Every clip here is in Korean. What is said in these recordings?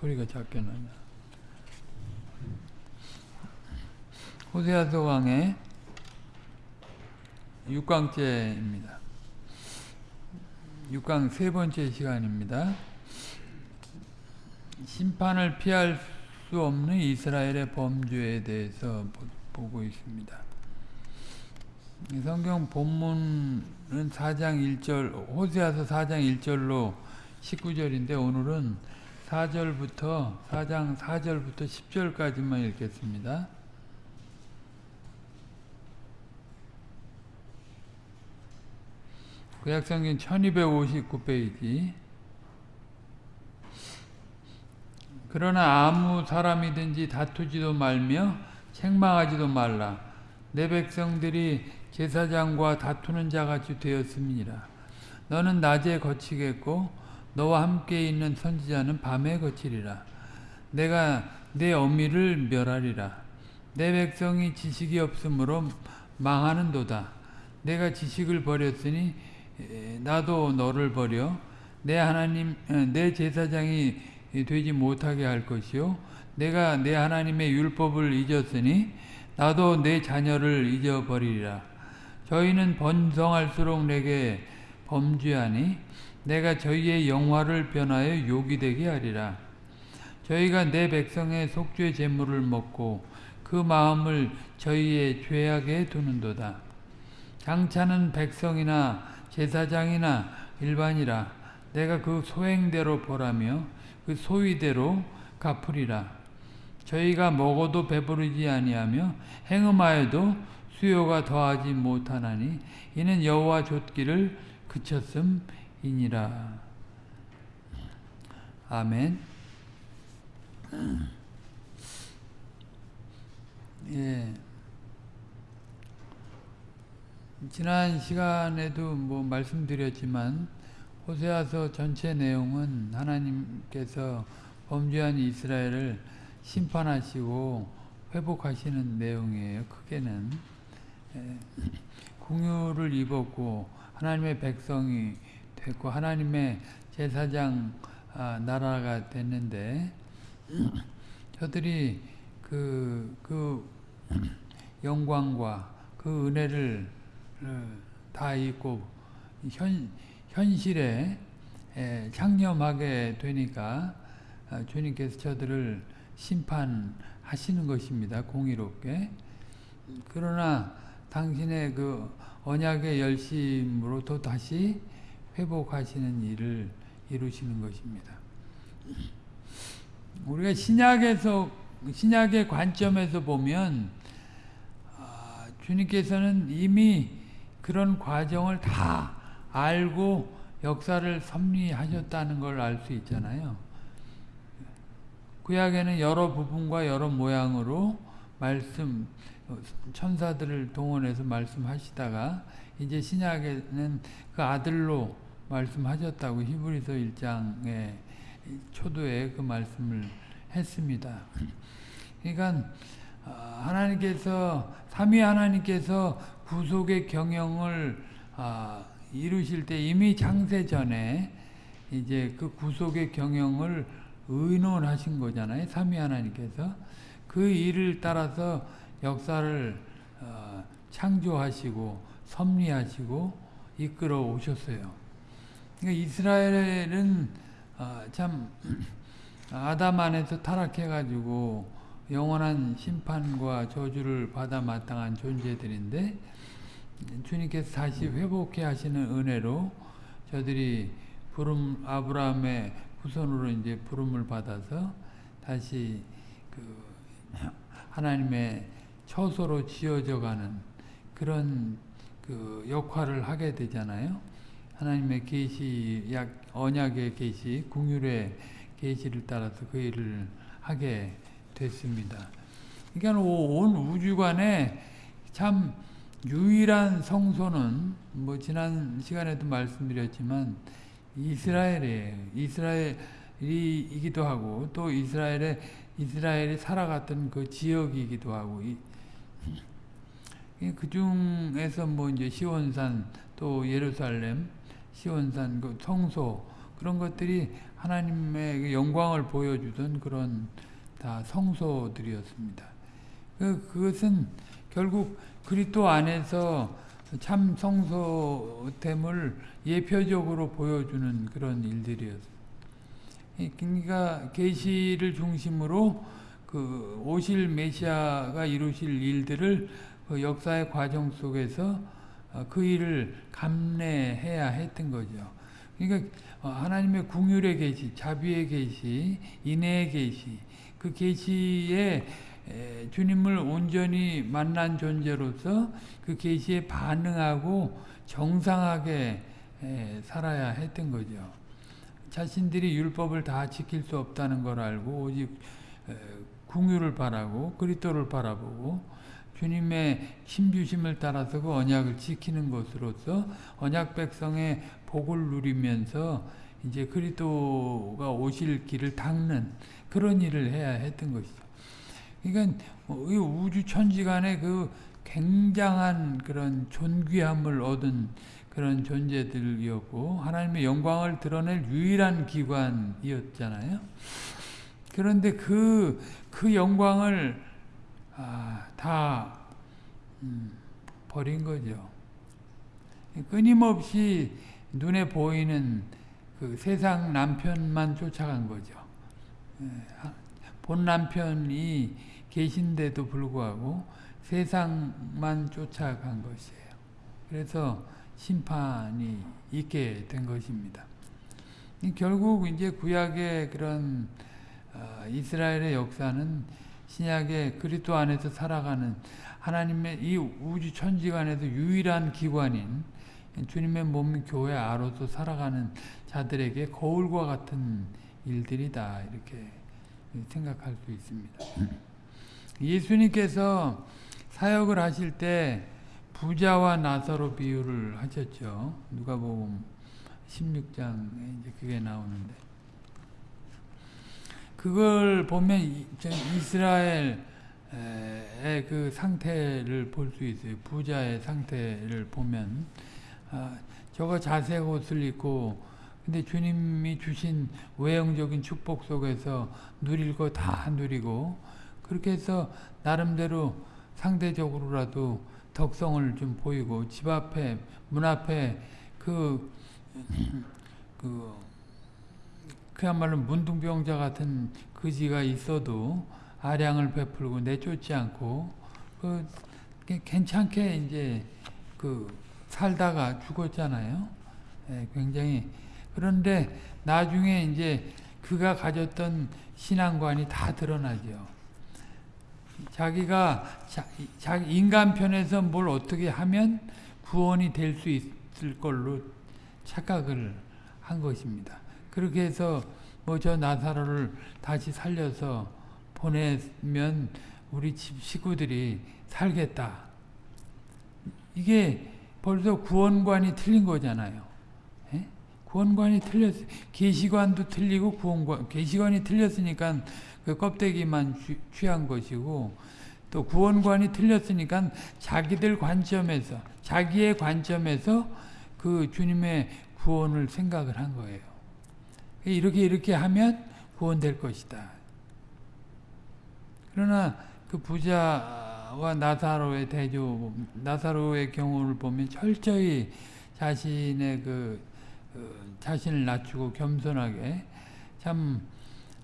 소리가 작게 나냐. 호세아서 강의 6강째입니다. 6강 세 번째 시간입니다. 심판을 피할 수 없는 이스라엘의 범죄에 대해서 보고 있습니다. 성경 본문은 4장 1절, 호세아서 4장 1절로 19절인데 오늘은 4절부터 4장 4절부터 10절까지만 읽겠습니다. 구약성경 1259페이지. 그러나 아무 사람이든지 다투지도 말며 책망하지도 말라. 내 백성들이 제사장과 다투는 자같이 되었음이니라. 너는 낮에 거치겠고 너와 함께 있는 선지자는 밤에 거치리라. 내가 내 어미를 멸하리라. 내 백성이 지식이 없으므로 망하는 도다. 내가 지식을 버렸으니 나도 너를 버려. 내 하나님 내 제사장이 되지 못하게 할 것이요. 내가 내 하나님의 율법을 잊었으니 나도 내 자녀를 잊어버리리라. 저희는 번성할수록 내게 범죄하니 내가 저희의 영화를 변하여 욕이 되게 하리라. 저희가 내 백성의 속죄 제물을 먹고 그 마음을 저희의 죄악에 두는도다. 장차는 백성이나 제사장이나 일반이라 내가 그 소행대로 보라며 그 소위대로 갚으리라. 저희가 먹어도 배부르지 아니하며 행음하여도 수요가 더하지 못하나니 이는 여호와 줬기를 그쳤음 이니라 아멘 예. 지난 시간에도 뭐 말씀드렸지만 호세아서 전체 내용은 하나님께서 범죄한 이스라엘을 심판하시고 회복하시는 내용이에요. 크게는 궁유를 입었고 하나님의 백성이 됐고 하나님의 제사장 나라가 됐는데 저들이 그, 그 영광과 그 은혜를 다 있고 현, 현실에 창념하게 되니까 주님께서 저들을 심판하시는 것입니다. 공의롭게. 그러나 당신의 그 언약의 열심으로 또 다시 회복하시는 일을 이루시는 것입니다. 우리가 신약에서 신약의 관점에서 보면 주님께서는 이미 그런 과정을 다 알고 역사를 섭리하셨다는 걸 알 수 있잖아요. 구약에는 여러 부분과 여러 모양으로 말씀 천사들을 동원해서 말씀하시다가 이제 신약에는 그 아들로 말씀하셨다고 히브리서 1장에 초도에 그 말씀을 했습니다. 그러니까 하나님께서 삼위 하나님께서 구속의 경영을 아, 이루실 때 이미 창세 전에 이제 그 구속의 경영을 의논하신 거잖아요. 삼위 하나님께서 그 일을 따라서 역사를 어, 창조하시고 섭리하시고 이끌어 오셨어요. 그러니까 이스라엘은 어, 참 아담 안에서 타락해가지고 영원한 심판과 저주를 받아 마땅한 존재들인데 주님께서 다시 회복해 하시는 은혜로 저들이 부름 아브라함의 후손으로 이제 부름을 받아서 다시 그 하나님의 처소로 지어져 가는 그런 그 역할을 하게 되잖아요. 하나님의 계시 약 언약의 계시 궁율의 계시를 따라서 그 일을 하게 됐습니다. 그러니까 온 우주관에 참 유일한 성소는 뭐 지난 시간에도 말씀드렸지만 이스라엘이에요. 이스라엘이기도 하고 또 이스라엘의 이스라엘이 살아갔던 그 지역이기도 하고 그 중에서 뭐 이제 시온산 또 예루살렘 시온산 그 성소 그런 것들이 하나님의 그 영광을 보여주던 그런 다 성소들이었습니다. 그, 그것은 결국 그리스도 안에서 참 성소됨을 예표적으로 보여주는 그런 일들이었습니다. 그러니까 계시를 중심으로 그 오실 메시아가 이루실 일들을 그 역사의 과정 속에서 그 일을 감내해야 했던 거죠. 그러니까 하나님의 궁율의 계시, 자비의 계시, 인애의 계시, 그 계시에 주님을 온전히 만난 존재로서 그 계시에 반응하고 정상하게 살아야 했던 거죠. 자신들이 율법을 다 지킬 수 없다는 걸 알고 오직 궁유를 바라고 그리스도를 바라보고 주님의 힘주심을 따라서 그 언약을 지키는 것으로서 언약 백성의 복을 누리면서 이제 그리스도가 오실 길을 닦는 그런 일을 해야 했던 것이죠. 그러니까 우주 천지간의 그 굉장한 그런 존귀함을 얻은 그런 존재들이었고 하나님의 영광을 드러낼 유일한 기관이었잖아요. 그런데 그, 그 영광을 아, 다 음, 버린 거죠. 끊임없이 눈에 보이는 그 세상 남편만 쫓아간 거죠. 본 남편이 계신데도 불구하고 세상만 쫓아간 것이에요. 그래서 심판이 있게 된 것입니다. 결국 이제 구약의 그런 어, 이스라엘의 역사는 신약의 그리스도 안에서 살아가는 하나님의 이 우주 천지간에서 유일한 기관인 주님의 몸 교회 아로서 살아가는 자들에게 거울과 같은 일들이다 이렇게 생각할 수 있습니다. 예수님께서 사역을 하실 때 부자와 나사로 비유를 하셨죠. 누가복음 16장에 이제 그게 나오는데 그걸 보면 이스라엘의 그 상태를 볼 수 있어요. 부자의 상태를 보면 아, 저거 자색 옷을 입고 근데 주님이 주신 외형적인 축복 속에서 누릴 거 다 누리고 그렇게 해서 나름대로 상대적으로라도 덕성을 좀 보이고 집 앞에 문 앞에 그, 그 그야말로 문둥병자 같은 그지가 있어도 아량을 베풀고 내쫓지 않고 그 괜찮게 이제 그 살다가 죽었잖아요. 예, 굉장히 그런데 나중에 이제 그가 가졌던 신앙관이 다 드러나죠. 자기가 자, 자, 인간 편에서 뭘 어떻게 하면 구원이 될 수 있을 걸로 착각을 한 것입니다. 그렇게 해서 뭐 저 나사로를 다시 살려서 보내면 우리 집 식구들이 살겠다. 이게 벌써 구원관이 틀린 거잖아요. 에? 구원관이 틀렸 계시관도 틀리고 구원관 계시관이 틀렸으니까 그 껍데기만 취한 것이고 또 구원관이 틀렸으니까 자기들 관점에서 자기의 관점에서 그 주님의 구원을 생각을 한 거예요. 이렇게 이렇게 하면 구원될 것이다. 그러나 그 부자와 나사로의 대조, 나사로의 경우를 보면 철저히 자신의 그, 그 자신을 낮추고 겸손하게 참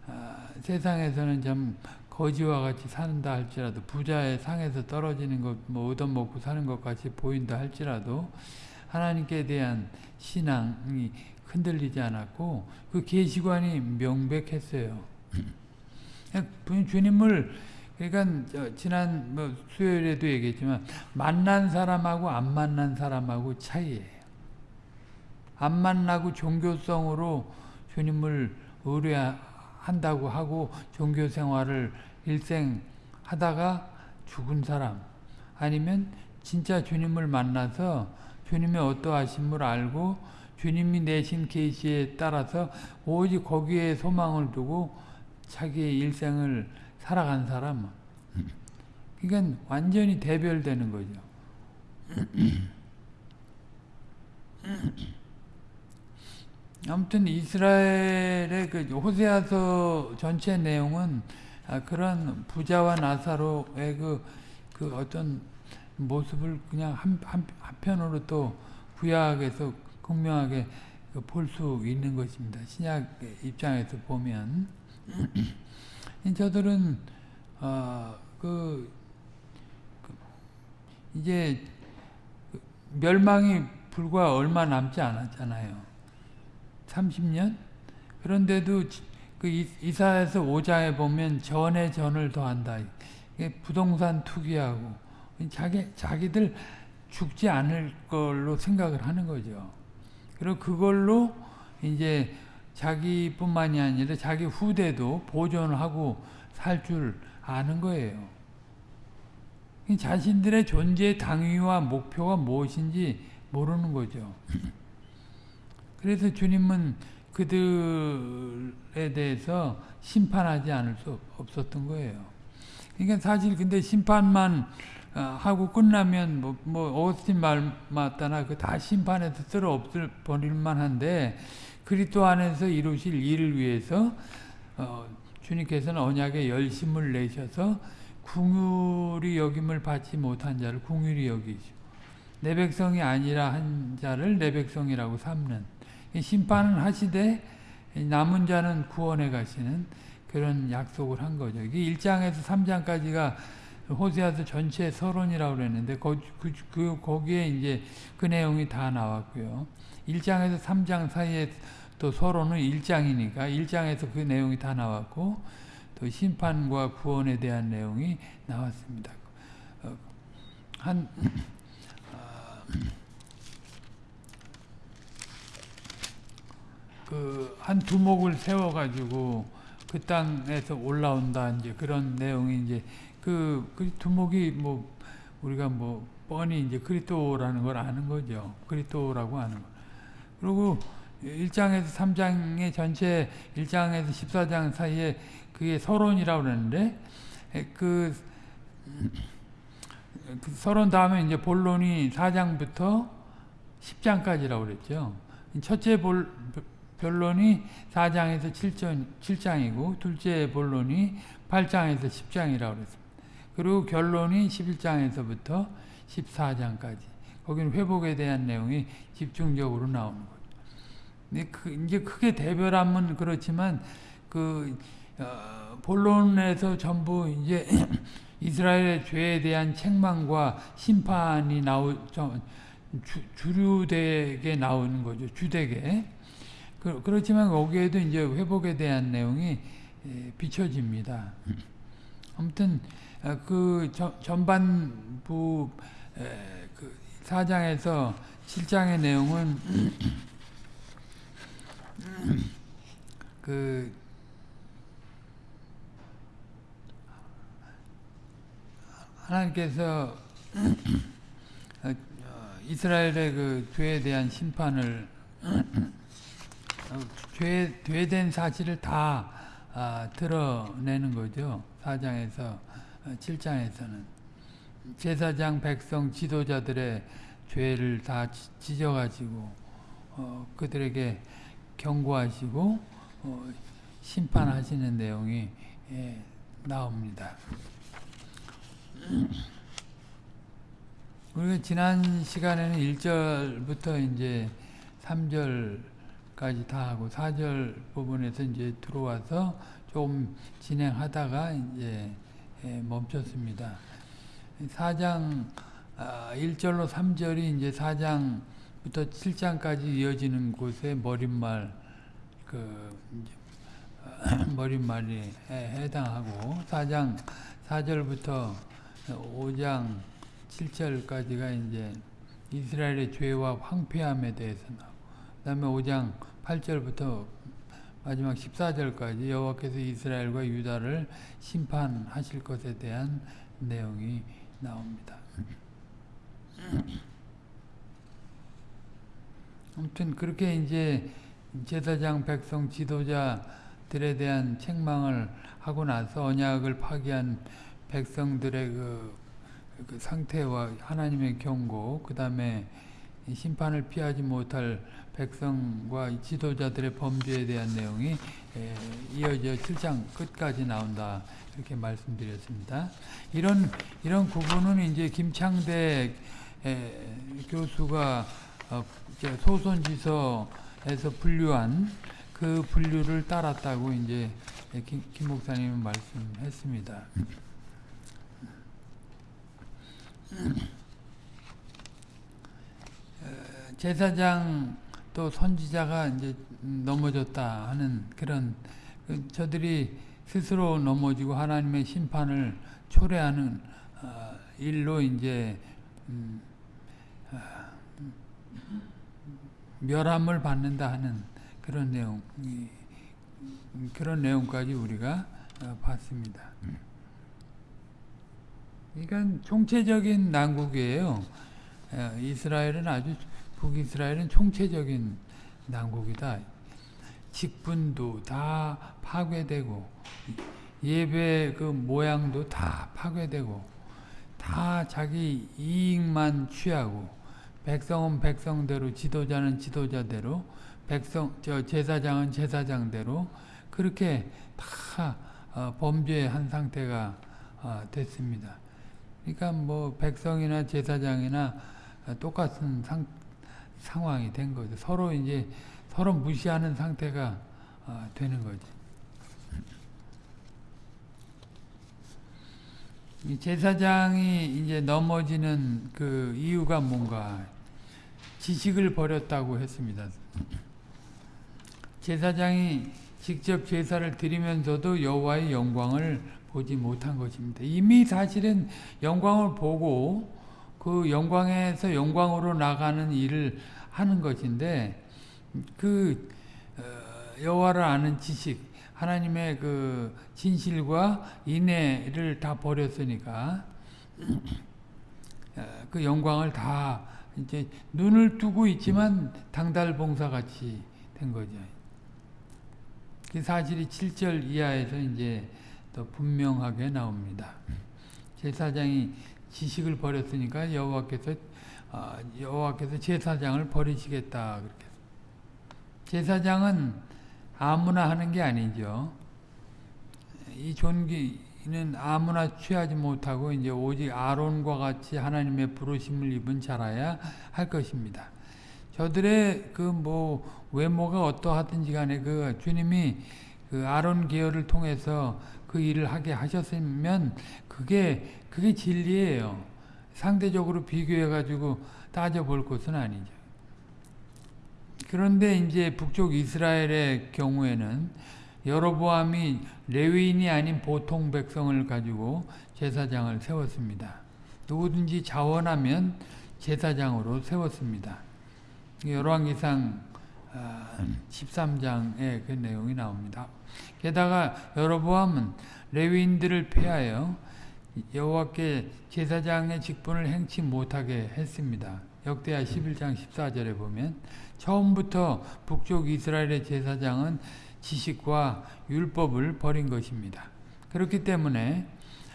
아, 세상에서는 좀 거지와 같이 산다 할지라도 부자의 상에서 떨어지는 것, 뭐 얻어먹고 사는 것 같이 보인다 할지라도 하나님께 대한 신앙이 흔들리지 않았고 그 계시관이 명백했어요. 주님을 그러니까 지난 뭐 수요일에도 얘기했지만 만난 사람하고 안 만난 사람하고 차이예요. 안 만나고 종교성으로 주님을 의뢰한다고 하고 종교 생활을 일생 하다가 죽은 사람 아니면 진짜 주님을 만나서 주님의 어떠하심을 알고 주님이 내신 계시에 따라서 오직 거기에 소망을 두고 자기의 일생을 살아간 사람 그러니까 완전히 대별되는 거죠. 아무튼 이스라엘의 그 호세아서 전체 내용은 아, 그런 부자와 나사로의 그, 그 어떤 모습을 그냥 한, 한, 한편으로 또 부약해서 극명하게 그볼수 있는 것입니다. 신약 입장에서 보면 저들은 어, 그, 그 이제 그 멸망이 불과 얼마 남지 않았잖아요. 30년? 그런데도 그 이사에서 5장에 보면 전에 전을 더한다. 부동산 투기하고 자기 자기들 죽지 않을 걸로 생각을 하는 거죠. 그리고 그걸로 이제 자기뿐만이 아니라 자기 후대도 보존하고 살 줄 아는 거예요. 자신들의 존재 당위와 목표가 무엇인지 모르는 거죠. 그래서 주님은 그들에 대해서 심판하지 않을 수 없었던 거예요. 그러니까 사실 근데 심판만 어, 하고 끝나면 뭐, 뭐 어스틴 말 맞다나 그 다 심판해서 쓸어 없을 버릴만 한데 그리스도 안에서 이루실 일을 위해서 어, 주님께서는 언약에 열심을 내셔서 궁율이 여김을 받지 못한 자를 궁율이 여기시고 내 백성이 아니라 한 자를 내 백성이라고 삼는 심판은 하시되 남은 자는 구원에 가시는 그런 약속을 한 거죠. 이게 1장에서 3장까지가 호세아서 전체 서론이라고 그랬는데 거, 그, 그, 거기에 이제 그 내용이 다 나왔고요. 1장에서 3장 사이에 또 서론은 1장이니까 1장에서 그 내용이 다 나왔고 또 심판과 구원에 대한 내용이 나왔습니다. 어, 한 그한 두목을 세워 가지고 그 땅에서 올라온다 이제 그런 내용이 이제 그, 그 두목이 뭐 우리가 뭐 뻔히 이제 그리스도라는 걸 아는 거죠. 그리스도라고 하는 거. 그리고 1장에서 3장의 전체 1장에서 14장 사이에 그게 서론이라고 그러는데 그, 그 서론 다음에 이제 본론이 4장부터 10장까지라고 그랬죠. 첫째 볼, 변론이 4장에서 7장, 7장이고 둘째 본론이 8장에서 10장이라고 그랬습니다. 그리고 결론이 11장에서부터 14장까지. 거기는 회복에 대한 내용이 집중적으로 나오는 거죠. 근데 그 이제 크게 대별하면 그렇지만 그 어, 본론에서 전부 이제 이스라엘의 죄에 대한 책망과 심판이 주, 주류되게 나오는 거죠. 주되게. 그, 그렇지만 거기에도 이제 회복에 대한 내용이 예, 비춰집니다. 아무튼 어, 그 전반부 그 4장에서 7장의 내용은 그 하나님께서 어, 이스라엘의 그 죄에 대한 심판을 죄, 죄된 사실을 다 아, 드러내는 거죠. 4장에서 7장에서는 어, 제사장 백성 지도자들의 죄를 다 지져가지고 어, 그들에게 경고하시고 어, 심판하시는 내용이 예, 나옵니다. 우리가 지난 시간에는 1절부터 이제 3절까지 다 하고 4절 부분에서 이제 들어와서 좀 진행하다가 이제 예, 멈췄습니다. 4장 1절로 아, 3절이 이제 4장부터 7장까지 이어지는 곳에 머릿말 그 머릿말이 해당하고 4장 4절부터 5장 7절까지가 이제 이스라엘의 죄와 황폐함에 대해서 나오고 그 다음에 5장 8절부터 마지막 14절까지 여호와께서 이스라엘과 유다를 심판하실 것에 대한 내용이 나옵니다. 아무튼 그렇게 이제 제사장 백성 지도자들에 대한 책망을 하고 나서 언약을 파기한 백성들의 그, 그 상태와 하나님의 경고, 그 다음에 심판을 피하지 못할 백성과 지도자들의 범죄에 대한 내용이 에, 이어져 7장 끝까지 나온다 이렇게 말씀드렸습니다. 이런 이런 구분은 이제 김창대 에, 교수가 어, 소선지서에서 분류한 그 분류를 따랐다고 이제 김, 김 목사님은 말씀했습니다. 어, 제사장 또 선지자가 이제 넘어졌다 하는 그런 그 저들이 스스로 넘어지고 하나님의 심판을 초래하는 어, 일로 이제 음, 어, 멸함을 받는다 하는 그런 내용 이, 그런 내용까지 우리가 어, 봤습니다. 그러니까 총체적인 난국이에요. 어, 이스라엘은 아주 북이스라엘은 총체적인 난국이다. 직분도 다 파괴되고 예배 그 모양도 다 파괴되고 다 자기 이익만 취하고 백성은 백성대로 지도자는 지도자대로 백성 저 제사장은 제사장대로 그렇게 다 어, 범죄한 상태가 어, 됐습니다. 그러니까 뭐 백성이나 제사장이나 똑같은 상, 상황이 된 거죠. 서로 이제 서로 무시하는 상태가 어, 되는. 이 제사장이 이제 넘어지는 그 이유가 뭔가 지식을 버렸다고 했습니다. 제사장이 직접 제사를 드리면서도 여호와의 영광을 보지 못한 것입니다. 이미 사실은 영광을 보고 그 영광에서 영광으로 나가는 일을 하는 것인데 그 여호와를 아는 지식, 하나님의 그 진실과 인애를 다 버렸으니까 그 영광을 다 이제 눈을 뜨고 있지만 당달 봉사 같이 된 거죠. 그 사실이 7절 이하에서 이제 더 분명하게 나옵니다. 제사장이 지식을 버렸으니까 여호와께서 어, 여호와께서 제사장을 버리시겠다 그렇게. 제사장은 아무나 하는 게 아니죠. 이 존귀는 아무나 취하지 못하고 이제 오직 아론과 같이 하나님의 부르심을 입은 자라야 할 것입니다. 저들의 그 뭐 외모가 어떠하든지 간에 그 주님이 그 아론 계열을 통해서 그 일을 하게 하셨으면 그게 그게 진리예요. 상대적으로 비교해 가지고 따져 볼 것은 아니죠. 그런데 이제 북쪽 이스라엘의 경우에는 여로보암이 레위인이 아닌 보통 백성을 가지고 제사장을 세웠습니다. 누구든지 자원하면 제사장으로 세웠습니다. 열왕기상 13장에 그 내용이 나옵니다. 게다가 여로보암은 레위인들을 폐하여 여호와께 제사장의 직분을 행치 못하게 했습니다. 역대하 11장 14절에 보면 처음부터 북쪽 이스라엘의 제사장은 지식과 율법을 버린 것입니다. 그렇기 때문에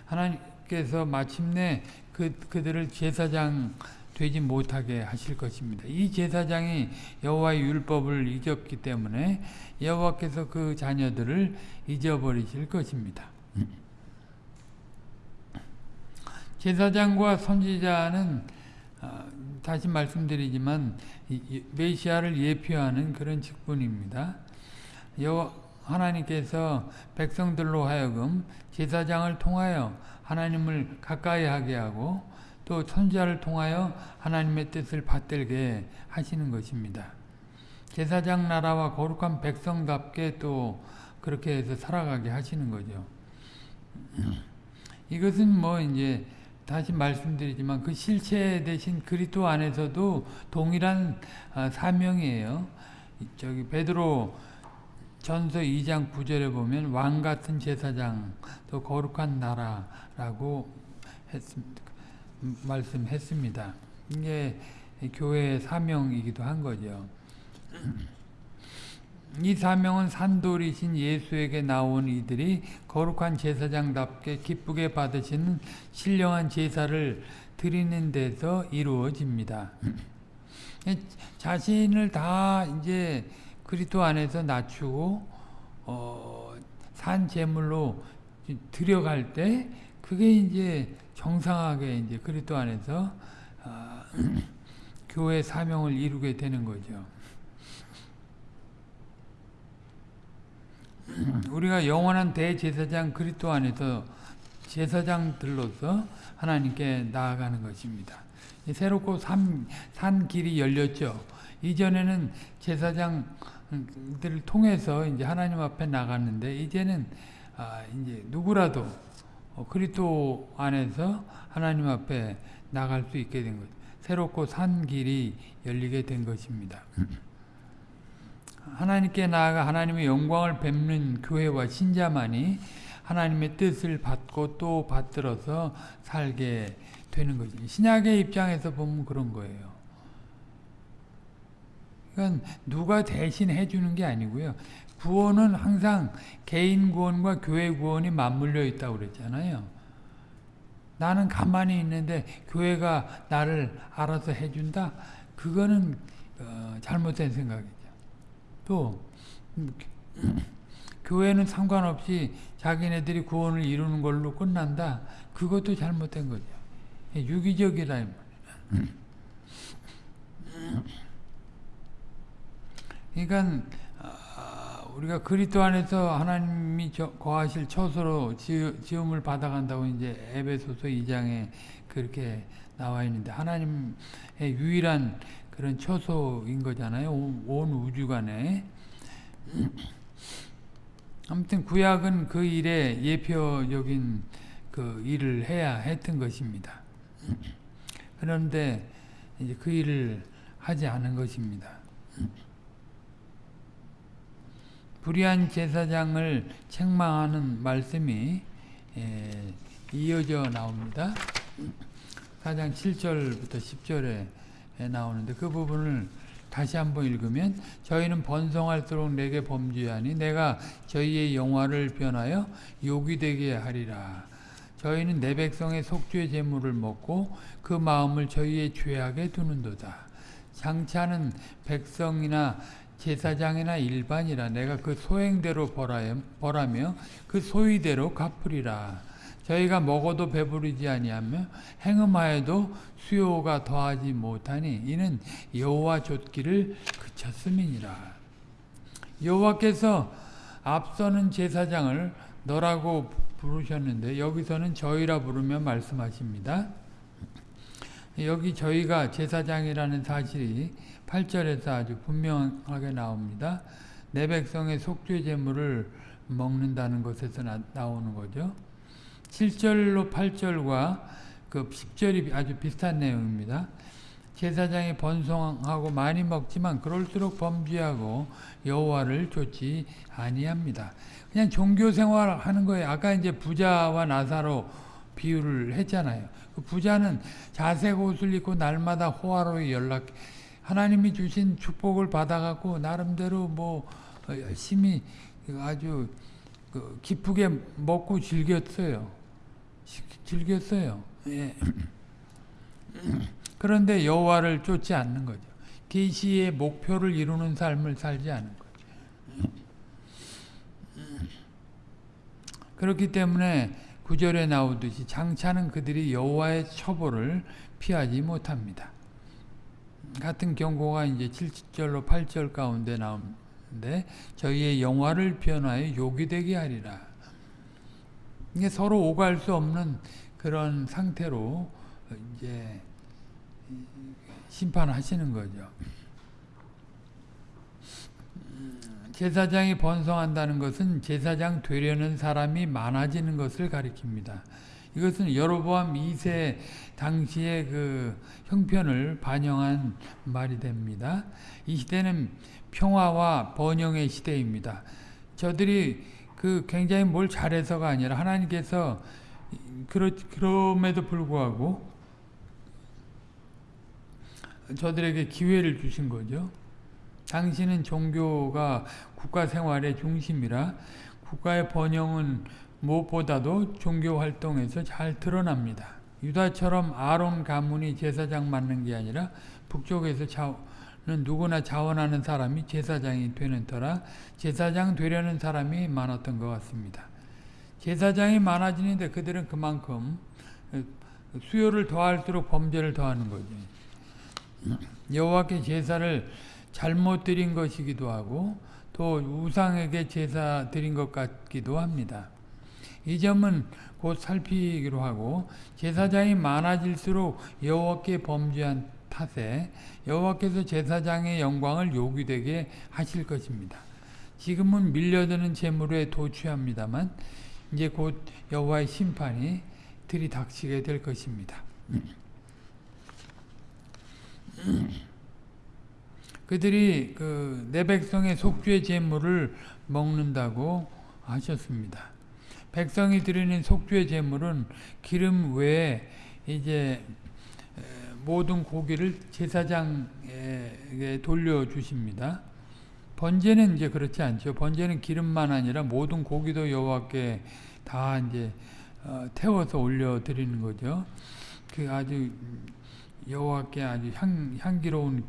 하나님께서 마침내 그, 그들을 제사장 되지 못하게 하실 것입니다. 이 제사장이 여호와의 율법을 잊었기 때문에 여호와께서 그 자녀들을 잊어버리실 것입니다. 제사장과 선지자는 다시 말씀드리지만 메시아를 예표하는 그런 직분입니다. 여 하나님께서 백성들로 하여금 제사장을 통하여 하나님을 가까이 하게 하고 또 선지자를 통하여 하나님의 뜻을 받들게 하시는 것입니다. 제사장 나라와 거룩한 백성답게 또 그렇게 해서 살아가게 하시는 거죠. 이것은 뭐 이제 다시 말씀드리지만 그 실체 대신 그리스도 안에서도 동일한 사명이에요. 저기 베드로 전서 2장 9절에 보면 왕 같은 제사장 또 거룩한 나라라고 했습니다. 말씀했습니다. 이게 교회의 사명이기도 한 거죠. 이 사명은 산돌이신 예수에게 나온 이들이 거룩한 제사장답게 기쁘게 받으시는 신령한 제사를 드리는 데서 이루어집니다. 자신을 다 이제 그리스도 안에서 낮추고 어, 산 제물로 들여갈 때 그게 이제 정상하게 이제 그리스도 안에서 어, 교회 사명을 이루게 되는 거죠. 우리가 영원한 대제사장 그리스도 안에서 제사장들로서 하나님께 나아가는 것입니다. 새롭고 산, 산 길이 열렸죠. 이전에는 제사장들을 통해서 이제 하나님 앞에 나갔는데 이제는 아, 이제 누구라도 그리스도 안에서 하나님 앞에 나갈 수 있게 된 거죠. 새롭고 산 길이 열리게 된 것입니다. 하나님께 나아가 하나님의 영광을 뵙는 교회와 신자만이 하나님의 뜻을 받고 또 받들어서 살게 되는 거죠. 신약의 입장에서 보면 그런 거예요. 그러니까 누가 대신 해주는 게 아니고요. 구원은 항상 개인 구원과 교회 구원이 맞물려 있다고 그랬잖아요. 나는 가만히 있는데 교회가 나를 알아서 해준다? 그거는 어, 잘못된 생각이죠. 또 교회는 상관없이 자기네들이 구원을 이루는 걸로 끝난다? 그것도 잘못된 거죠. 유기적이라 그러니까 우리가 그리스도 안에서 하나님이 거하실 처소로 지음을 받아간다고 이제 에베소서 2장에 그렇게 나와 있는데 하나님의 유일한 그런 처소인 거잖아요. 온 우주간에. 아무튼 구약은 그 일에 예표적인 그 일을 해야 했던 것입니다. 그런데 이제 그 일을 하지 않은 것입니다. 불의한 제사장을 책망하는 말씀이 예, 이어져 나옵니다. 4장 7절부터 10절에 나오는데 그 부분을 다시 한번 읽으면 저희는 번성할수록 내게 범죄하니 내가 저희의 영화를 변하여 욕이 되게 하리라. 저희는 내 백성의 속죄 제물을 먹고 그 마음을 저희의 죄악에 두는도다. 장차는 백성이나 제사장이나 일반이라 내가 그 소행대로 벌하며 그 소위대로 갚으리라. 저희가 먹어도 배부르지 아니하며 행음하여도 수요가 더하지 못하니 이는 여호와 좇기를 그쳤음이니라. 여호와께서 앞서는 제사장을 너라고 부르셨는데 여기서는 저희라 부르며 말씀하십니다. 여기 저희가 제사장이라는 사실이 8절에서 아주 분명하게 나옵니다. 내 백성의 속죄 제물을 먹는다는 것에서 나, 나오는 거죠. 7절로 8절과 그 10절이 아주 비슷한 내용입니다. 제사장이 번성하고 많이 먹지만 그럴수록 범죄하고 여호와를 좇지 아니합니다. 그냥 종교 생활하는 거예요. 아까 이제 부자와 나사로 비유를 했잖아요. 그 부자는 자색 옷을 입고 날마다 호화로이 연락 하나님이 주신 축복을 받아갖고 나름대로 뭐 열심히 아주 그 기쁘게 먹고 즐겼어요. 즐겼어요. 예. 그런데 여호와를 쫓지 않는 거죠. 계시의 목표를 이루는 삶을 살지 않는 거죠. 그렇기 때문에 구절에 나오듯이 장차는 그들이 여호와의 처벌을 피하지 못합니다. 같은 경고가 이제 7절로 8절 가운데 나오는데 저희의 영화를 변화해 욕이 되게 하리라. 이게 서로 오갈 수 없는 그런 상태로 이제 심판하시는 거죠. 제사장이 번성한다는 것은 제사장 되려는 사람이 많아지는 것을 가리킵니다. 이것은 여로보암 2세 당시의 그 형편을 반영한 말이 됩니다. 이 시대는 평화와 번영의 시대입니다. 저들이 그 굉장히 뭘 잘해서가 아니라 하나님께서 그러, 그럼에도 불구하고 저들에게 기회를 주신 거죠. 당신은 종교가 국가 생활의 중심이라 국가의 번영은 무엇보다도 종교 활동에서 잘 드러납니다. 유다처럼 아론 가문이 제사장 맡는 게 아니라 북쪽에서 누구나 자원하는 사람이 제사장이 되는 터라 제사장 되려는 사람이 많았던 것 같습니다. 제사장이 많아지는데 그들은 그만큼 수요를 더할수록 범죄를 더하는 거죠. 여호와께 제사를 잘못 드린 것이기도 하고 또 우상에게 제사 드린 것 같기도 합니다. 이 점은 곧 살피기로 하고 제사장이 많아질수록 여호와께 범죄한 탓에 여호와께서 제사장의 영광을 요구되게 하실 것입니다. 지금은 밀려드는 재물에 도취합니다만 이제 곧 여호와의 심판이 들이닥치게 될 것입니다. 그들이 그 내 백성의 속죄 제물을 먹는다고 하셨습니다. 백성이 드리는 속죄 제물은 기름 외에 이제 모든 고기를 제사장에게 돌려 주십니다. 번제는 이제 그렇지 않죠. 번제는 기름만 아니라 모든 고기도 여호와께 다 이제 어, 태워서 올려 드리는 거죠. 그 아주 여호와께 아주 향, 향기로운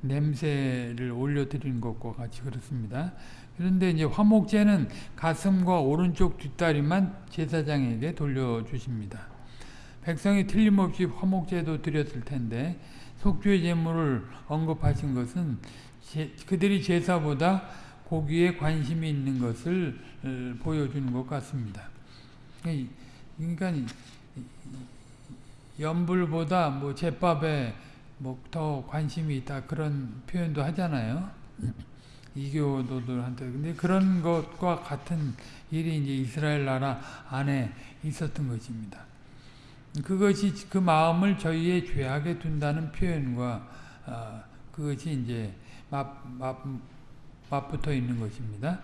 냄새를 올려 드리는 것과 같이 그렇습니다. 그런데 이제 화목제는 가슴과 오른쪽 뒷다리만 제사장에게 돌려 주십니다. 백성이 틀림없이 화목제도 드렸을 텐데 속죄 제물을 언급하신 것은 제, 그들이 제사보다 고기에 관심이 있는 것을 어, 보여주는 것 같습니다. 그러니까 연불보다 뭐 제밥에 뭐 더 관심이 있다 그런 표현도 하잖아요. 이교도들한테 근데 그런 것과 같은 일이 이제 이스라엘 나라 안에 있었던 것입니다. 그것이 그 마음을 저희의 죄악에 둔다는 표현과 어, 그것이 이제 맞, 맞, 맞붙어 있는 것입니다.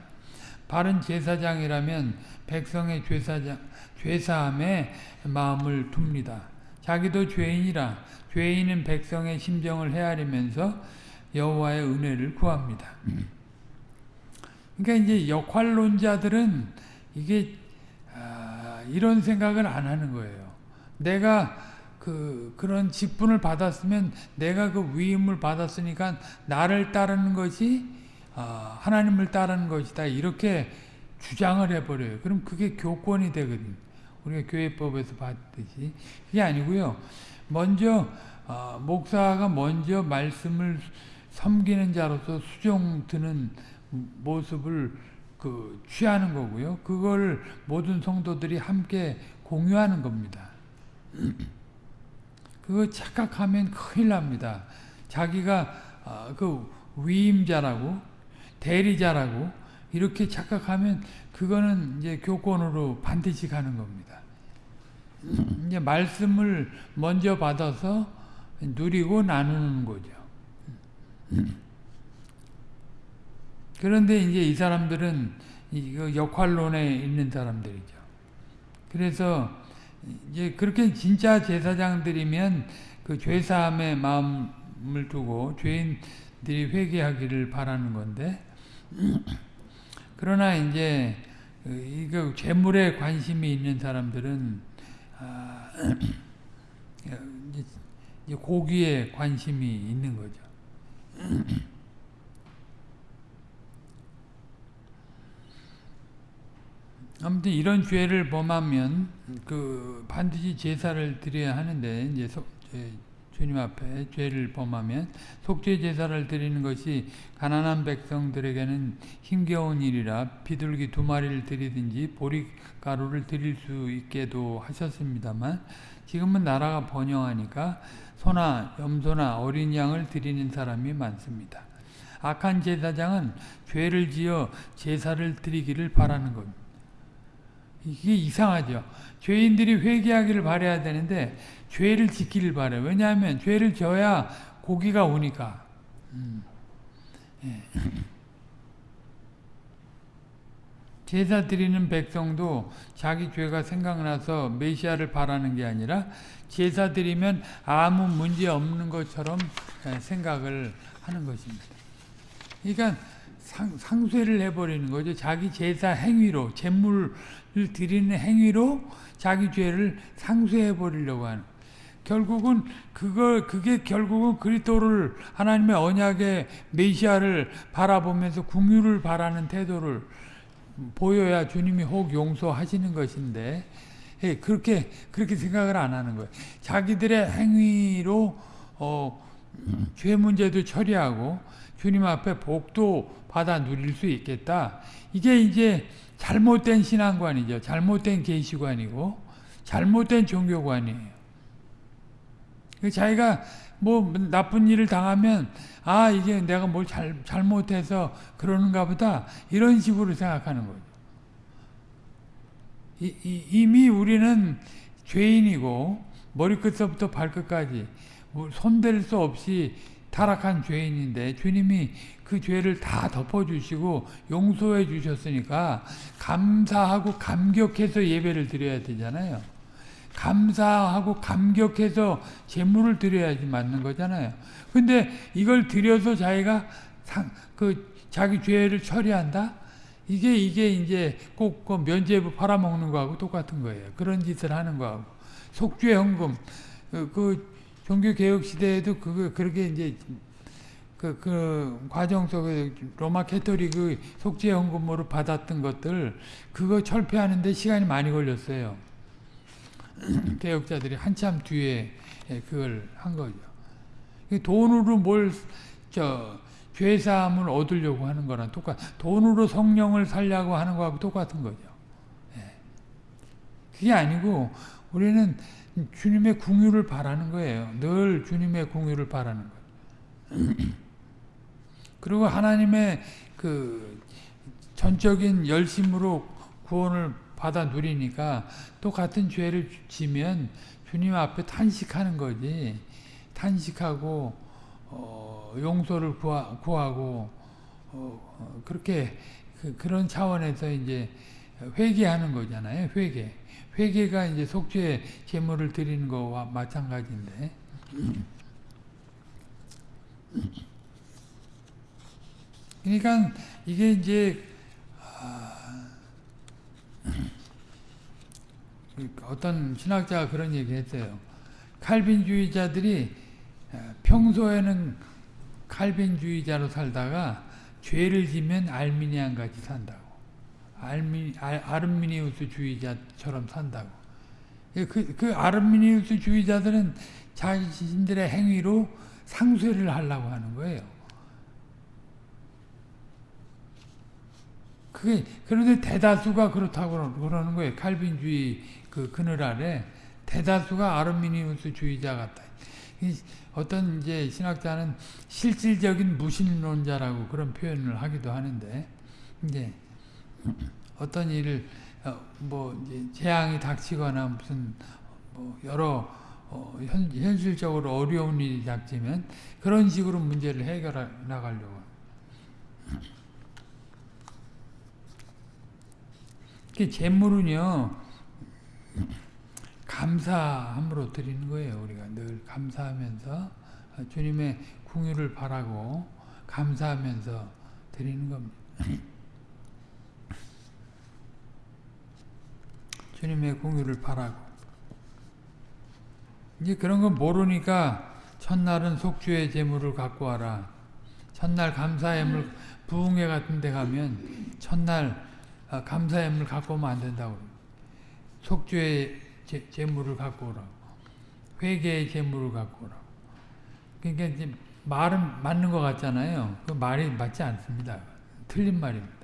바른 제사장이라면 백성의 죄사장, 죄사함에 마음을 둡니다. 자기도 죄인이라 죄인은 백성의 심정을 헤아리면서 여호와의 은혜를 구합니다. 그러니까 이제 역할론자들은 이게 아, 이런 생각을 안 하는 거예요. 내가 그 그런 직분을 받았으면 내가 그 위임을 받았으니까 나를 따르는 것이 아, 하나님을 따르는 것이다 이렇게 주장을 해버려요. 그럼 그게 교권이 되거든. 우리가 교회법에서 봤듯이 그게 아니고요. 먼저 어, 목사가 먼저 말씀을 섬기는 자로서 수종 드는 모습을 그 취하는 거고요. 그걸 모든 성도들이 함께 공유하는 겁니다. 그거 착각하면 큰일 납니다. 자기가 어, 그 위임자라고 대리자라고 이렇게 착각하면 그거는 이제 교권으로 반드시 가는 겁니다. 이제 말씀을 먼저 받아서 누리고 나누는 거죠. 그런데 이제 이 사람들은 이거 역할론에 있는 사람들이죠. 그래서 이제 그렇게 진짜 제사장들이면 그 죄사함의 마음을 두고 죄인들이 회개하기를 바라는 건데 그러나 이제 이거 재물에 관심이 있는 사람들은 아, 고기에 관심이 있는 거죠. 아무튼 이런 죄를 범하면 그 반드시 제사를 드려야 하는데 이제 소, 주님 앞에 죄를 범하면 속죄 제사를 드리는 것이 가난한 백성들에게는 힘겨운 일이라 비둘기 두 마리를 드리든지 보리 가루를 드릴 수 있게도 하셨습니다만 지금은 나라가 번영하니까 소나 염소나 어린 양을 드리는 사람이 많습니다. 악한 제사장은 죄를 지어 제사를 드리기를 바라는 겁니다. 이게 이상하죠. 죄인들이 회개하기를 바라야 되는데 죄를 짓기를 바래. 왜냐하면 죄를 져야 고기가 오니까. 음. 예. 제사 드리는 백성도 자기 죄가 생각나서 메시아를 바라는 게 아니라 제사 드리면 아무 문제 없는 것처럼 예, 생각을 하는 것입니다. 그러니까 상, 상쇄를 해버리는 거죠. 자기 제사 행위로, 제물을 드리는 행위로 자기 죄를 상쇄해 버리려고 하는. 결국은 그걸 그게 결국은 그리스도를 하나님의 언약의 메시아를 바라보면서 궁유를 바라는 태도를 보여야 주님이 혹 용서하시는 것인데 예, 그렇게 그렇게 생각을 안 하는 거예요. 자기들의 행위로 어, 죄 문제도 처리하고 주님 앞에 복도 받아 누릴 수 있겠다. 이게 이제 잘못된 신앙관이죠. 잘못된 계시관이고 잘못된 종교관이에요. 그 자기가 뭐 나쁜 일을 당하면 아 이게 내가 뭘 잘, 잘못해서 그러는가 보다 이런 식으로 생각하는 거죠. 이, 이, 이미 우리는 죄인이고 머리끝부터 발끝까지 뭐 손댈 수 없이 타락한 죄인인데 주님이 그 죄를 다 덮어주시고 용서해 주셨으니까 감사하고 감격해서 예배를 드려야 되잖아요. 감사하고 감격해서 제물을 드려야지 맞는 거잖아요. 근데 이걸 드려서 자기가 상, 그 자기 죄를 처리한다? 이게 이게 이제 꼭 그 면죄부 팔아먹는 거하고 똑같은 거예요. 그런 짓을 하는 거하고 속죄 헌금 그, 그 종교 개혁 시대에도 그거 그렇게 이제 그, 그 과정 속에 로마 캐토릭의 속죄 헌금으로 받았던 것들 그거 철폐하는데 시간이 많이 걸렸어요. 개혁자들이 한참 뒤에 그걸 한 거죠. 돈으로 뭘, 저, 죄사함을 얻으려고 하는 거랑 똑같, 돈으로 성령을 살려고 하는 거하고 똑같은 거죠. 그게 아니고, 우리는 주님의 궁유를 바라는 거예요. 늘 주님의 궁유를 바라는 거예요. 그리고 하나님의 그 전적인 열심으로 구원을 받아 누리니까 또 같은 죄를 지면 주님 앞에 탄식하는 거지. 탄식하고 어, 용서를 구하, 고 어, 그렇게 그, 런 차원에서 이제 회개하는 거잖아요. 회개. 회개가 이제 속죄 제물을 드리는 거와 마찬가지인데. 그러니까 이게 이제 어떤 신학자가 그런 얘기 했어요. 칼빈주의자들이 평소에는 칼빈주의자로 살다가 죄를 지면 알미니안 같이 산다고. 알미, 아 르미니우스 주의자처럼 산다고. 그, 그 아르미니우스 주의자들은 자신들의 행위로 상쇄를 하려고 하는 거예요. 그게, 그런데 대다수가 그렇다고 그러는 거예요. 칼빈주의 그 그늘 아래 대다수가 아르미니우스 주의자 같다. 어떤 이제 신학자는 실질적인 무신론자라고 그런 표현을 하기도 하는데 이제 어떤 일을 어, 뭐 재앙이 닥치거나 무슨 뭐 여러 어 현, 현실적으로 어려운 일이 닥치면 그런 식으로 문제를 해결해 나가려고. 그 재물은요 감사함으로 드리는 거예요. 우리가 늘 감사하면서 주님의 궁유를 바라고 감사하면서 드리는 겁니다. 주님의 궁유를 바라고 이제 그런 거 모르니까 첫날은 속주의 제물을 갖고 와라. 첫날 감사예물 부흥회 같은 데 가면 첫날 아, 감사예물 갖고 오면 안 된다고 속주의 제, 재물을 갖고 오라고. 회개의 재물을 갖고 오라고. 그러니까 이제 말은 맞는 것 같잖아요. 그 말이 맞지 않습니다. 틀린 말입니다.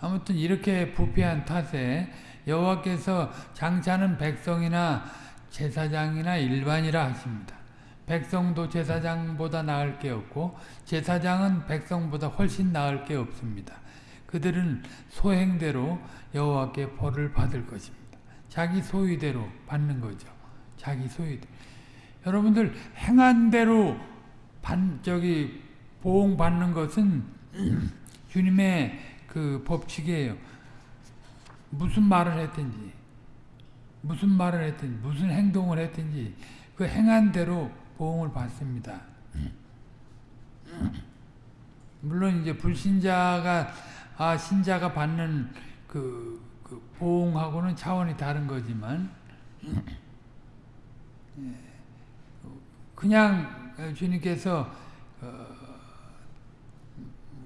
아무튼 이렇게 부패한 탓에 여호와께서 장차는 백성이나 제사장이나 일반이라 하십니다. 백성도 제사장보다 나을 게 없고 제사장은 백성보다 훨씬 나을 게 없습니다. 그들은 소행대로 여호와께 벌을 받을 것입니다. 자기 소유대로 받는 거죠. 자기 소유대로. 여러분들 행한 대로 반, 저기 보응 받는 것은 주님의 그 법칙이에요. 무슨 말을 했든지 무슨 말을 했든지 무슨 행동을 했든지 그 행한 대로 보응을 받습니다. 물론 이제 불신자가 아 신자가 받는 그, 그 보응하고는 차원이 다른 거지만 예, 그냥 주님께서 어,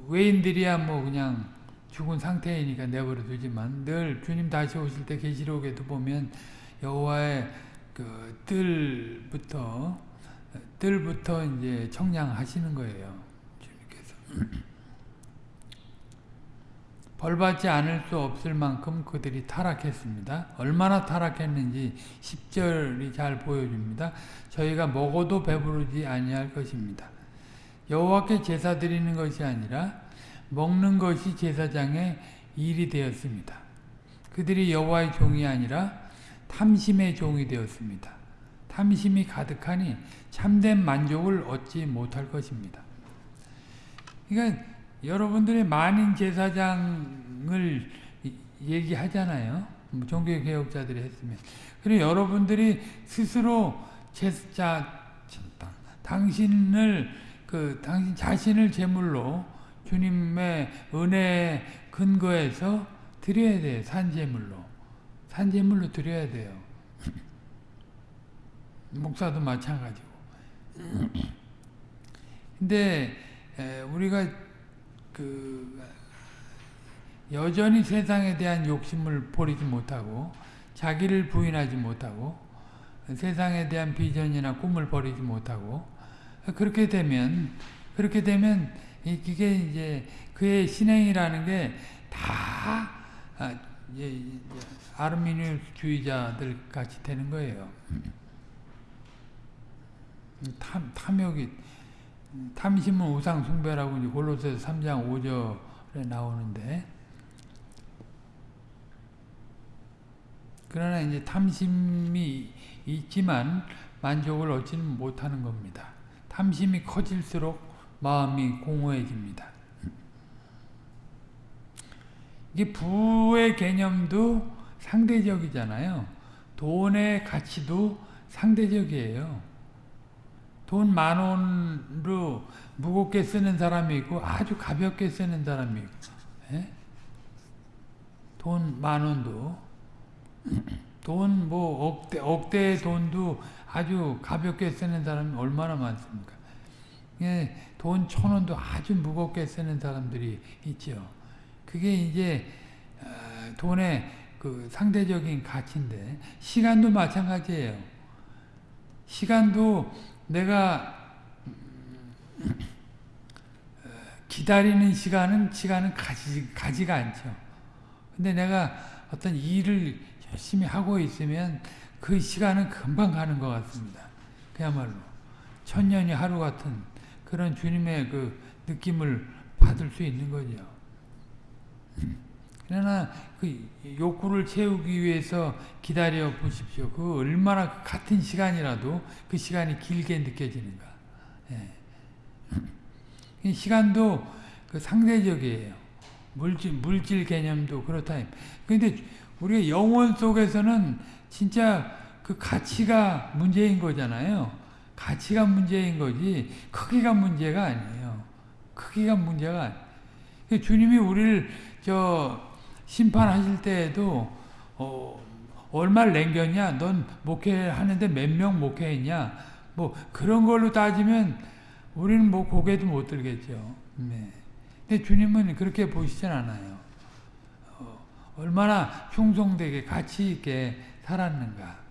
외인들이야 뭐 그냥 죽은 상태이니까 내버려 두지만 늘 주님 다시 오실 때 계시록에도 보면 여호와의 그 뜰부터 뜰부터 이제 청량하시는 거예요. 주님께서 벌받지 않을 수 없을 만큼 그들이 타락했습니다. 얼마나 타락했는지 10절이 잘 보여줍니다. 저희가 먹어도 배부르지 아니할 것입니다. 여호와께 제사 드리는 것이 아니라 먹는 것이 제사장의 일이 되었습니다. 그들이 여호와의 종이 아니라 탐심의 종이 되었습니다. 탐심이 가득하니 참된 만족을 얻지 못할 것입니다. 그러니까 여러분들이 만인 제사장을 얘기하잖아요. 뭐 종교개혁자들이 했으면. 그리고 여러분들이 스스로 제자, 당신을, 그, 당신 자신을 제물로 주님의 은혜에 근거해서 드려야 돼요. 산제물로. 산제물로 드려야 돼요. 목사도 마찬가지고. 근데 우리가 그 여전히 세상에 대한 욕심을 버리지 못하고 자기를 부인하지 못하고 세상에 대한 비전이나 꿈을 버리지 못하고 그렇게 되면 그렇게 되면 이게 이제 그의 신행이라는 게다 아, 아르미니주의자들 같이 되는 거예요. 탐, 탐욕이 탐심은 우상 숭배라고 이제 골로새서 3장 5절에 나오는데 그러나 이제 탐심이 있지만 만족을 얻지는 못하는 겁니다. 탐심이 커질수록 마음이 공허해집니다. 이게 부의 개념도 상대적이잖아요. 돈의 가치도 상대적이에요. 돈 만 원으로 무겁게 쓰는 사람이 있고 아주 가볍게 쓰는 사람이 있고 예? 돈만 원도 돈 뭐 억대 억대의 돈도 아주 가볍게 쓰는 사람이 얼마나 많습니까? 예, 돈 천 원도 아주 무겁게 쓰는 사람들이 있죠. 그게 이제 어, 돈의 그 상대적인 가치인데 시간도 마찬가지예요. 시간도 내가 기다리는 시간은 시간은 가지, 가지가 않죠. 근데 내가 어떤 일을 열심히 하고 있으면 그 시간은 금방 가는 것 같습니다. 그야말로 천년이 하루 같은 그런 주님의 그 느낌을 받을 수 있는 거죠. 그러나 그 욕구를 채우기 위해서 기다려 보십시오. 그 얼마나 같은 시간이라도 그 시간이 길게 느껴지는가. 예. 시간도 그 상대적이에요. 물질, 물질 개념도 그렇다. 근데 우리가 영혼 속에서는 진짜 그 가치가 문제인 거잖아요. 가치가 문제인 거지 크기가 문제가 아니에요. 크기가 문제가 아니에요. 주님이 우리를 저 심판하실 때에도 어, 얼마를 남겼냐? 넌 목회하는데 몇 명 목회했냐? 뭐 그런 걸로 따지면 우리는 뭐 고개도 못 들겠죠. 네. 근데 주님은 그렇게 보시진 않아요. 어, 얼마나 충성되게 가치 있게 살았는가.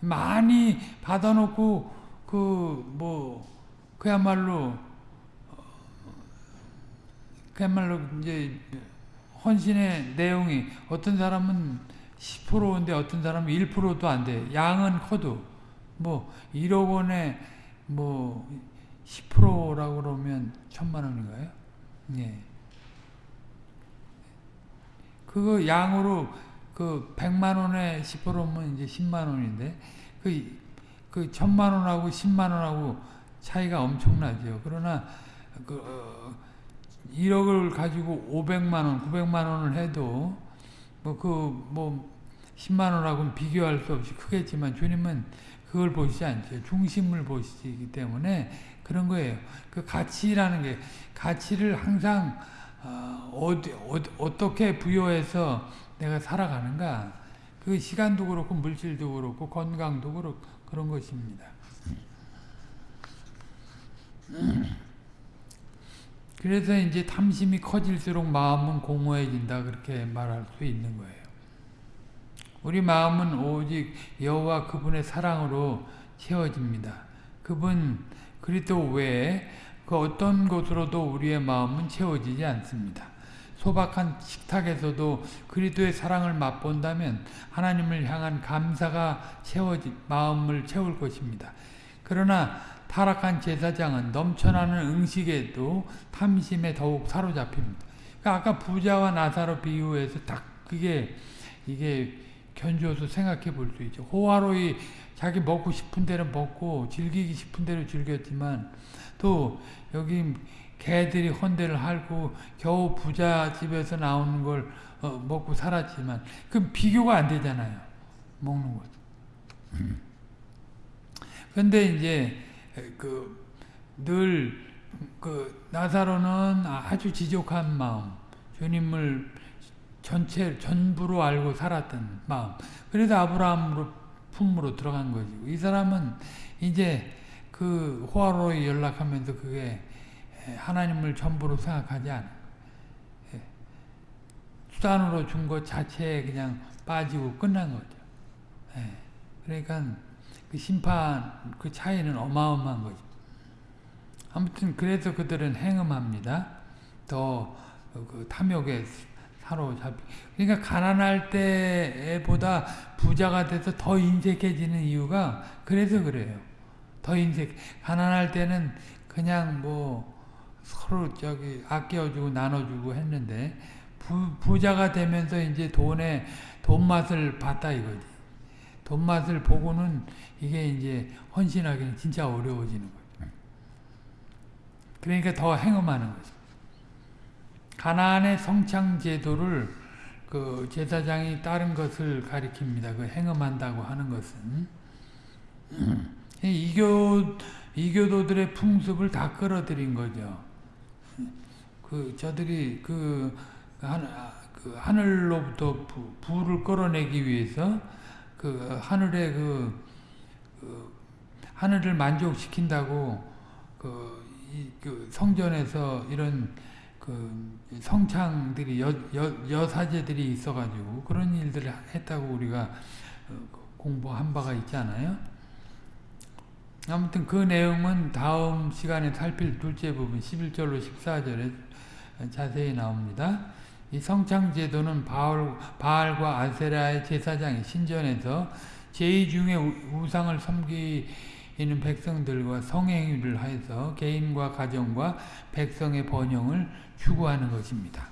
많이 받아놓고 그 뭐 그야말로 어, 그야말로 이제 헌신의 내용이 어떤 사람은 10%인데 어떤 사람은 1%도 안 돼. 양은 커도 뭐 1억 원에 뭐 10%라고 그러면 천만 원인가요? 예. 그거 양으로 그 100만 원에 10%면 이제 10만 원인데 그, 그 천만 원하고 10만 원하고 차이가 엄청나죠. 그러나 그 어, 1억을 가지고 500만 원, 900만 원을 해도 뭐 그뭐 뭐 10만 원하고는 비교할 수 없이 크겠지만 주님은 그걸 보시지 않죠. 중심을 보시기 때문에 그런 거예요. 그 가치라는 게 가치를 항상 어, 어디, 어떻게 부여해서 내가 살아가는가 그 시간도 그렇고 물질도 그렇고 건강도 그렇고 그런 것입니다. 그래서 이제 탐심이 커질수록 마음은 공허해진다 그렇게 말할 수 있는 거예요. 우리 마음은 오직 여호와 그분의 사랑으로 채워집니다. 그분 그리스도 외에 그 어떤 것으로도 우리의 마음은 채워지지 않습니다. 소박한 식탁에서도 그리스도의 사랑을 맛본다면 하나님을 향한 감사가 채워지 마음을 채울 것입니다. 그러나 타락한 제사장은 넘쳐나는 음식에도 탐심에 더욱 사로잡힙니다. 그러니까 아까 부자와 나사로 비유해서 딱 그게 이게 견주어서 생각해 볼 수 있죠. 호화로이 자기 먹고 싶은 대로 먹고 즐기기 싶은 대로 즐겼지만 또 여기 개들이 헌대를 hal고 겨우 부자 집에서 나오는 걸 어, 먹고 살았지만 그 비교가 안 되잖아요. 먹는 것. 근데 이제 그늘그 나사로는 아주 지족한 마음, 주님을 전체 전부로 알고 살았던 마음. 그래서 아브라함으로 품으로 들어간 거지. 이 사람은 이제 그 호화로에 연락하면서 그게 하나님을 전부로 생각하지 않아. 수단으로 준 것 자체에 그냥 빠지고 끝난 거죠. 그러니까 그 심판 그 차이는 어마어마한 거죠. 아무튼 그래서 그들은 행음합니다. 더 그 탐욕에 사로잡히. 그러니까 가난할 때보다 부자가 돼서 더 인색해지는 이유가 그래서 그래요. 더 인색. 가난할 때는 그냥 뭐 서로 저기 아껴주고 나눠주고 했는데 부, 부자가 되면서 이제 돈에 돈 맛을 봤다 이거지. 돈 맛을 보고는 이게 이제 헌신하기는 진짜 어려워지는 거죠. 그러니까 더 행음하는 거죠. 가나안의 성창 제도를 그 제사장이 다른 것을 가리킵니다. 그 행음한다고 하는 것은 이교 이교도들의 풍습을 다 끌어들인 거죠. 그 저들이 그, 한, 그 하늘로부터 부, 불을 끌어내기 위해서 그 하늘의 그, 그 하늘을 만족시킨다고 그, 이, 그 성전에서 이런 그 성창들이 여, 여, 여사제들이 있어가지고 그런 일들을 했다고 우리가 공부한 바가 있잖아요. 아무튼 그 내용은 다음 시간에 살필 둘째 부분 11절로 14절에 자세히 나옵니다. 이 성창 제도는 바알, 바알과 아세라의 제사장이 신전에서 제2 중에 우상을 섬기는 백성들과 성행위를 하여서 개인과 가정과 백성의 번영을 추구하는 것입니다.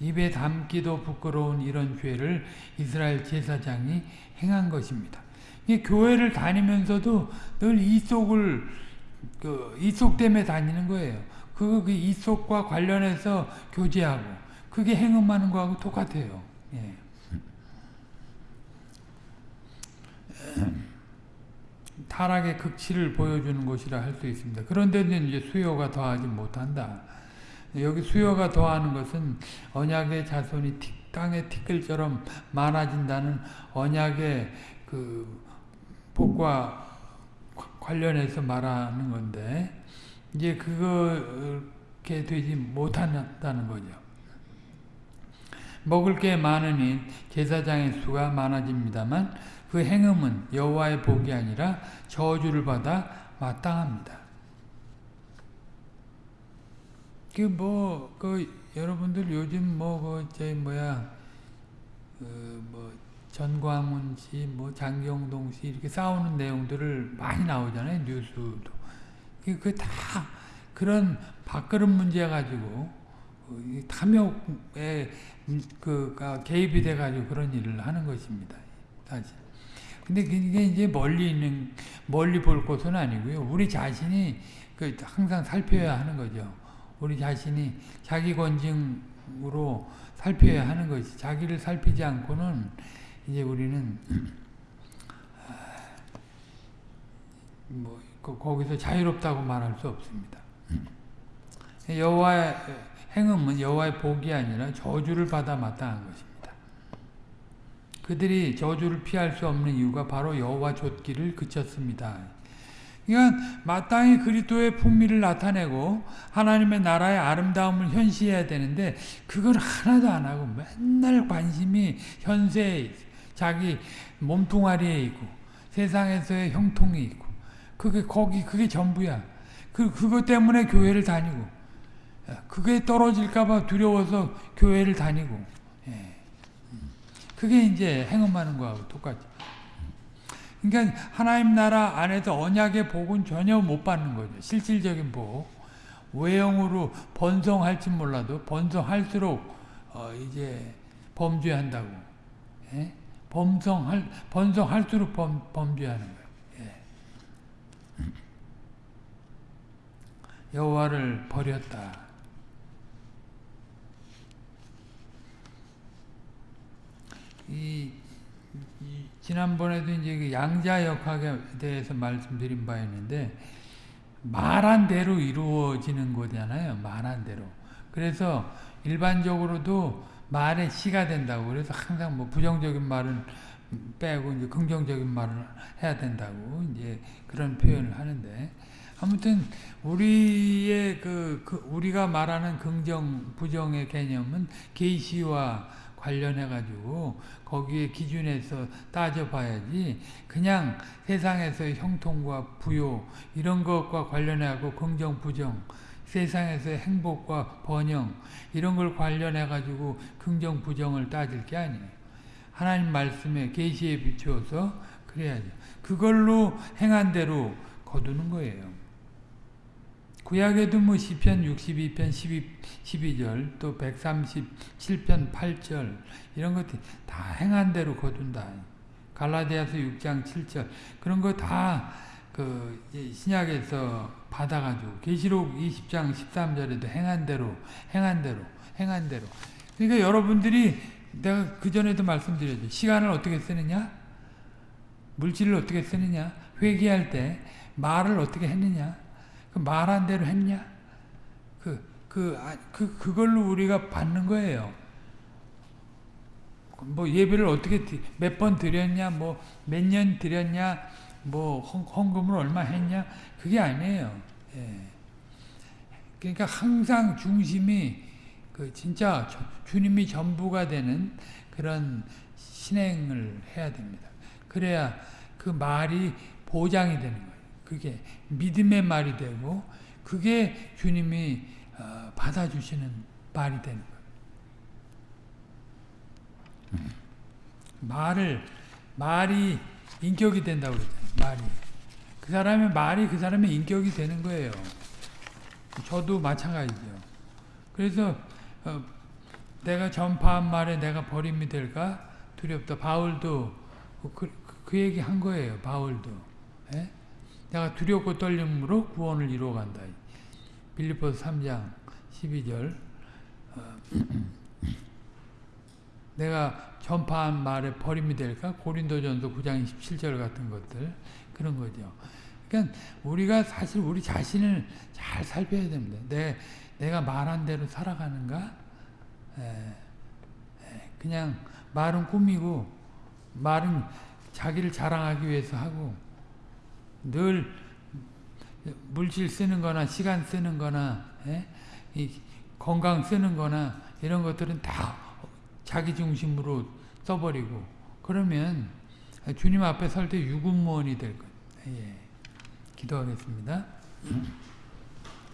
입에 담기도 부끄러운 이런 죄를 이스라엘 제사장이 행한 것입니다. 교회를 다니면서도 늘 이 속을 그 이속 때문에 다니는 거예요. 그, 그 이속과 관련해서 교제하고 그게 행음하는 거하고 똑같아요. 예. 타락의 극치를 보여주는 것이라 할 수 있습니다. 그런데는 이제 수요가 더하지 못한다. 여기 수요가 더하는 것은 언약의 자손이 땅의 티끌처럼 많아진다는 언약의 그 복과 관련해서 말하는 건데 이제 그렇게 되지 못한다는 거죠. 먹을 게 많으니 제사장의 수가 많아집니다만 그 행음은 여호와의 복이 아니라 저주를 받아 마땅합니다. 그 뭐 그 여러분들 요즘 뭐그 뭐야 그뭐 전광훈 씨, 뭐 장경동 씨 이렇게 싸우는 내용들을 많이 나오잖아요 뉴스도. 그다 그런 밥그릇 문제 가지고 그 탐욕에 그 개입이 돼 가지고 그런 일을 하는 것입니다. 사실. 근데 그게 이제 멀리 있는 멀리 볼 것은 아니고요. 우리 자신이 그 항상 살펴야 하는 거죠. 우리 자신이 자기 권증으로 살펴야 하는 것이 자기를 살피지 않고는 이제 우리는 뭐 거기서 자유롭다고 말할 수 없습니다. 여호와 행음은 여호와의 복이 아니라 저주를 받아 마땅한 것입니다. 그들이 저주를 피할 수 없는 이유가 바로 여호와 좇기를 그쳤습니다. 그러니까 마땅히 그리스도의 풍미를 나타내고 하나님의 나라의 아름다움을 현시해야 되는데 그걸 하나도 안 하고 맨날 관심이 현세에 자기 몸뚱아리에 있고 세상에서의 형통이 있고 그게 거기 그게 전부야. 그 그것 때문에 교회를 다니고 그게 떨어질까봐 두려워서 교회를 다니고 예. 그게 이제 행음하는 거하고 똑같죠. 그러니까 하나님 나라 안에서 언약의 복은 전혀 못 받는 거죠. 실질적인 복. 외형으로 번성할지 몰라도 번성할수록 어 이제 범죄한다고. 예? 범성할 번성할수록 범, 범죄하는 거예요. 예. 여호와를 버렸다. 이, 이 지난번에도 이제 그 양자 역학에 대해서 말씀드린 바 있는데 말한 대로 이루어지는 거잖아요. 말한 대로. 그래서 일반적으로도 말의 시가 된다고. 그래서 항상 뭐 부정적인 말은 빼고 이제 긍정적인 말을 해야 된다고 이제 그런 표현을 하는데 아무튼 우리의 그, 그 우리가 말하는 긍정 부정의 개념은 계시와 관련해 가지고 거기에 기준에서 따져봐야지 그냥 세상에서의 형통과 부요 이런 것과 관련해고 긍정 부정 세상에서의 행복과 번영 이런 걸 관련해 가지고 긍정 부정을 따질 게 아니에요. 하나님 말씀에 계시에 비추어서 그래야죠. 그걸로 행한 대로 거두는 거예요. 구약에도 뭐 시편 62편 12, 12절 또 137편 8절 이런 것들 다 행한 대로 거둔다. 갈라디아서 6장 7절 그런 거 다 그 신약에서 받아가지고 계시록 20장 13절에도 행한 대로 행한 대로 행한 대로 그러니까 여러분들이 내가 그 전에도 말씀드렸죠. 시간을 어떻게 쓰느냐 물질을 어떻게 쓰느냐 회개할 때 말을 어떻게 했느냐 그 말한 대로 했냐? 그, 그, 그, 그걸로 우리가 받는 거예요. 뭐 예배를 어떻게 몇 번 드렸냐, 뭐 몇 년 드렸냐, 뭐 헌금을 얼마 했냐, 그게 아니에요. 예. 그러니까 항상 중심이 그 진짜 주님이 전부가 되는 그런 신행을 해야 됩니다. 그래야 그 말이 보장이 되는 거예요. 그게 믿음의 말이 되고 그게 주님이 어, 받아주시는 말이 되는 거예요. 음. 말을 말이 인격이 된다고 그랬잖아요. 말이 그 사람의 말이 그 사람의 인격이 되는 거예요. 저도 마찬가지죠. 그래서 어, 내가 전파한 말에 내가 버림이 될까 두렵다. 바울도 그, 그, 그 얘기 한 거예요. 바울도. 예? 내가 두렵고 떨림으로 구원을 이루어간다. 빌리포스 3장 12절 어, 내가 전파한 말에 버림이 될까? 고린도전서 9장 27절 같은 것들 그런 거죠. 그러니까 우리가 사실 우리 자신을 잘 살펴야 됩니다. 내, 내가 말한 대로 살아가는가? 에, 에, 그냥 말은 꾸미고 말은 자기를 자랑하기 위해서 하고 늘 물질 쓰는 거나 시간 쓰는 거나 예? 건강 쓰는 거나 이런 것들은 다 자기 중심으로 써버리고 그러면 주님 앞에 설 때 유군무원이 될 거예요. 예. 기도하겠습니다.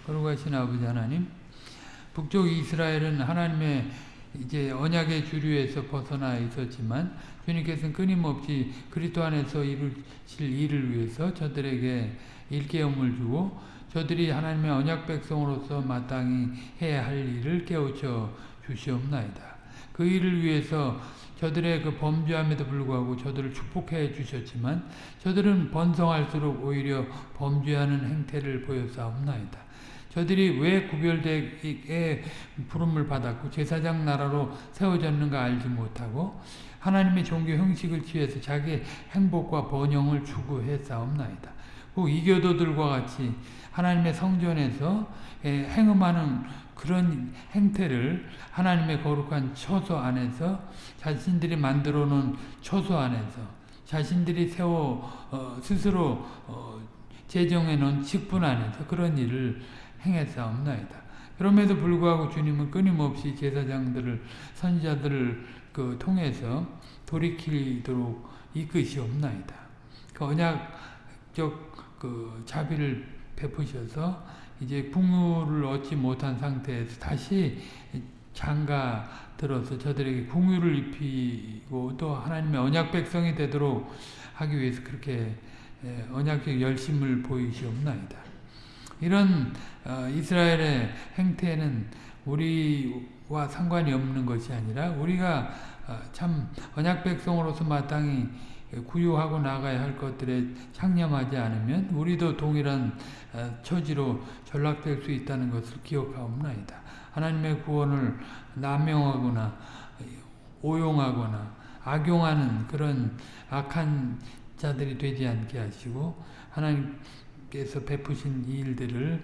거룩하신 아버지 하나님 북쪽 이스라엘은 하나님의 이제 언약의 주류에서 벗어나 있었지만 주님께서는 끊임없이 그리스도 안에서 이루실 일을 위해서 저들에게 일깨움을 주고 저들이 하나님의 언약 백성으로서 마땅히 해야 할 일을 깨우쳐 주시옵나이다. 그 일을 위해서 저들의 그 범죄함에도 불구하고 저들을 축복해 주셨지만 저들은 번성할수록 오히려 범죄하는 행태를 보여사옵나이다. 저들이 왜 구별되게 부름을 받았고 제사장 나라로 세워졌는가 알지 못하고 하나님의 종교 형식을 취해서 자기 행복과 번영을 추구했사옵나이다. 그 이교도들과 같이 하나님의 성전에서 행음하는 그런 행태를 하나님의 거룩한 처소 안에서 자신들이 만들어 놓은 처소 안에서 자신들이 세워 어, 스스로 어, 제정해 놓은 직분 안에서 그런 일을 행했사옵나이다. 그럼에도 불구하고 주님은 끊임없이 제사장들을 선지자들을 그 통해서 돌이키도록 이끄시옵나이다. 그 언약적 그 자비를 베푸셔서 이제 풍요를 얻지 못한 상태에서 다시 장가 들어서 저들에게 궁유를 입히고 또 하나님의 언약 백성이 되도록 하기 위해서 그렇게 언약적 열심을 보이시옵나이다. 이런 어, 이스라엘의 행태는 우리와 상관이 없는 것이 아니라 우리가 어, 참 언약 백성으로서 마땅히 구유하고 나가야 할 것들에 창념하지 않으면 우리도 동일한 어, 처지로 전락될 수 있다는 것을 기억하옵나이다. 하나님의 구원을 남용하거나 오용하거나 악용하는 그런 악한 자들이 되지 않게 하시고 하나님 께서 베푸신 이 일들을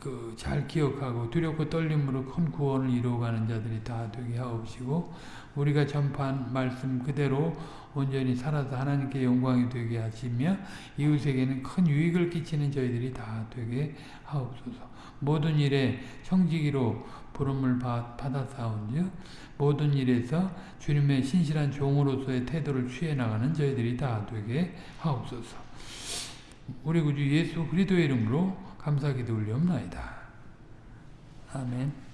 그 잘 기억하고 두렵고 떨림으로 큰 구원을 이루어가는 자들이 다 되게 하옵시고 우리가 전파한 말씀 그대로 온전히 살아서 하나님께 영광이 되게 하시며 이웃에게는 큰 유익을 끼치는 저희들이 다 되게 하옵소서. 모든 일에 청지기로 부름을 받아사온즉 모든 일에서 주님의 신실한 종으로서의 태도를 취해 나가는 저희들이 다 되게 하옵소서. 우리 구주 예수 그리스도의 이름으로 감사기도 올리옵나이다. 아멘.